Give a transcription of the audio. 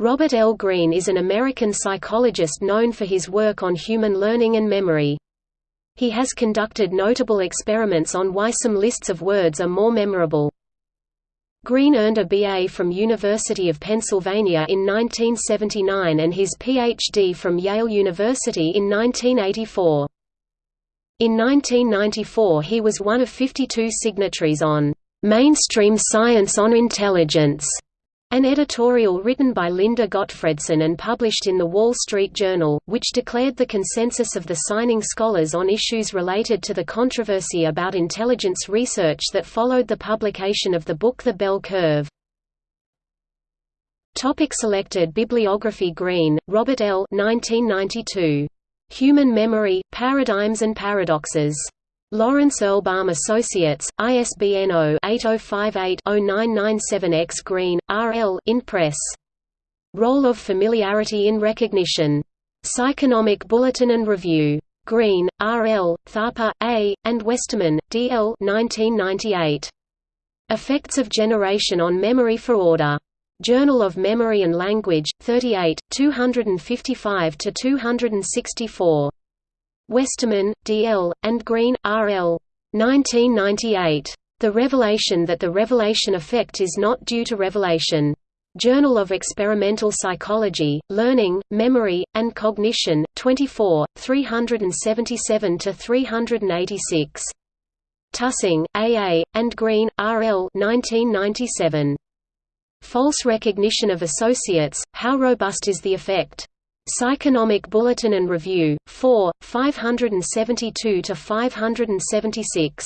Robert L. Greene is an American psychologist known for his work on human learning and memory. He has conducted notable experiments on why some lists of words are more memorable. Greene earned a BA from University of Pennsylvania in 1979 and his PhD from Yale University in 1984. In 1994 he was one of 52 signatories on "'Mainstream Science on Intelligence' An editorial written by Linda Gottfredson and published in The Wall Street Journal, which declared the consensus of the signing scholars on issues related to the controversy about intelligence research that followed the publication of the book The Bell Curve. Topic selected bibliography Greene, Robert L. 1992. Human Memory, Paradigms and Paradoxes. Lawrence Erlbaum Associates, ISBN 0-8058-0997-X Greene, R.L. in Press. Role of Familiarity in Recognition. Psychonomic Bulletin and Review. Greene, R.L., Thapa, A., and Westerman, D.L. 1998. Effects of Generation on Memory for Order. Journal of Memory and Language, 38, 255–264. Westerman, D. L., and Greene, R. L. 1998. The Revelation that the Revelation Effect is not due to revelation. Journal of Experimental Psychology, Learning, Memory, and Cognition, 24, 377–386. Tussing, A. A., and Greene, R. L. 1997. False Recognition of Associates, How Robust is the Effect? Psychonomic Bulletin and Review, 4, 572–576.